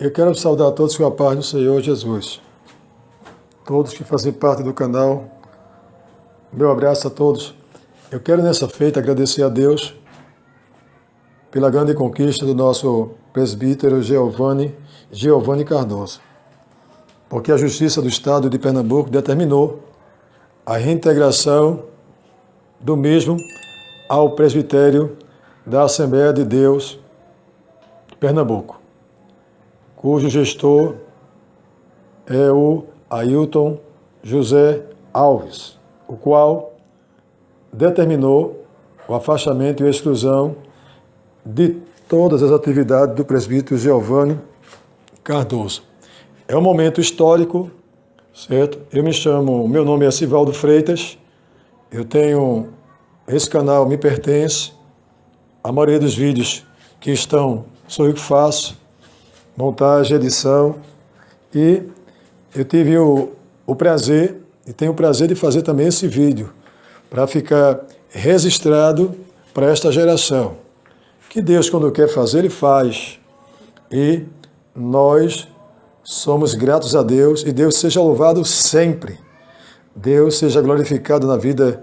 Eu quero saudar todos com a paz do Senhor Jesus. Todos que fazem parte do canal, meu abraço a todos. Eu quero nessa feita agradecer a Deus pela grande conquista do nosso presbítero Giovanni, Giovanni Cardoso. Porque a Justiça do Estado de Pernambuco determinou a reintegração do mesmo ao presbitério da Assembleia de Deus de Pernambuco cujo gestor é o Ailton José Alves, o qual determinou o afastamento e a exclusão de todas as atividades do presbítero Giovanni Cardoso. É um momento histórico, certo? Eu me chamo, meu nome é Sivaldo Freitas, eu tenho, esse canal me pertence, a maioria dos vídeos que estão, sou eu que faço, montagem, edição. E eu tive o, o prazer, e tenho o prazer de fazer também esse vídeo, para ficar registrado para esta geração. Que Deus, quando quer fazer, Ele faz. E nós somos gratos a Deus, e Deus seja louvado sempre. Deus seja glorificado na vida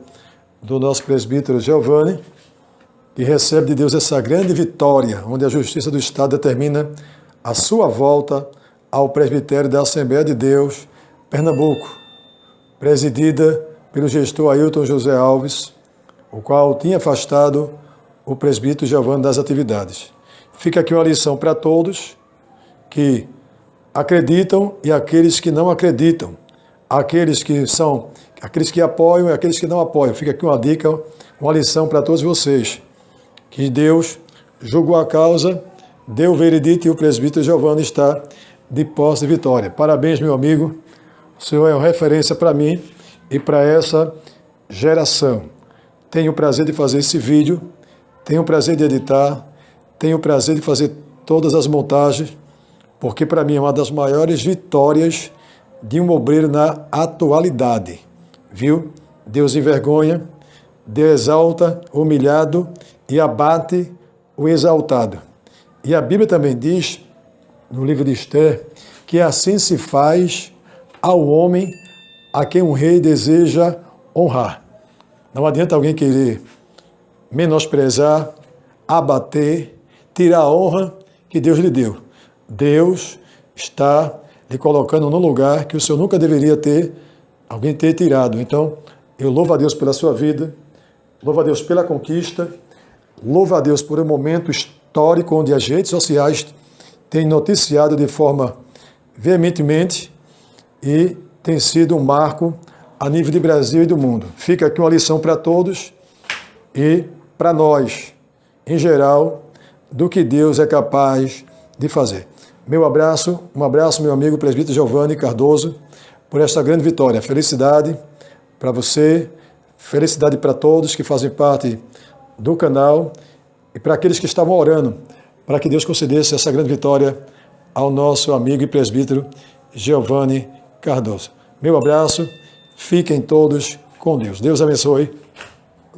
do nosso presbítero Giovanni, que recebe de Deus essa grande vitória, onde a justiça do Estado determina a sua volta ao presbitério da Assembleia de Deus, Pernambuco, presidida pelo gestor Ailton José Alves, o qual tinha afastado o presbítero Giovanni das atividades. Fica aqui uma lição para todos que acreditam e aqueles que não acreditam, aqueles que são, aqueles que apoiam e aqueles que não apoiam. Fica aqui uma dica, uma lição para todos vocês, que Deus julgou a causa deu veredito e o presbítero Giovanni está de posse de vitória. Parabéns, meu amigo. O senhor é uma referência para mim e para essa geração. Tenho o prazer de fazer esse vídeo, tenho o prazer de editar, tenho o prazer de fazer todas as montagens, porque para mim é uma das maiores vitórias de um obreiro na atualidade. Viu? Deus envergonha, Deus exalta o humilhado e abate o exaltado. E a Bíblia também diz, no livro de Esther, que assim se faz ao homem a quem um rei deseja honrar. Não adianta alguém querer menosprezar, abater, tirar a honra que Deus lhe deu. Deus está lhe colocando no lugar que o Senhor nunca deveria ter, alguém ter tirado. Então, eu louvo a Deus pela sua vida, louvo a Deus pela conquista, louvo a Deus por um momento histórico histórico onde as redes sociais têm noticiado de forma veementemente e tem sido um marco a nível de Brasil e do mundo. Fica aqui uma lição para todos e para nós, em geral, do que Deus é capaz de fazer. Meu abraço, um abraço, meu amigo presbítero Giovanni Cardoso, por esta grande vitória. Felicidade para você, felicidade para todos que fazem parte do canal e para aqueles que estavam orando, para que Deus concedesse essa grande vitória ao nosso amigo e presbítero Giovanni Cardoso. Meu abraço, fiquem todos com Deus. Deus abençoe,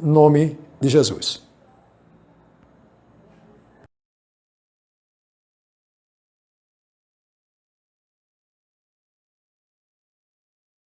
nome de Jesus.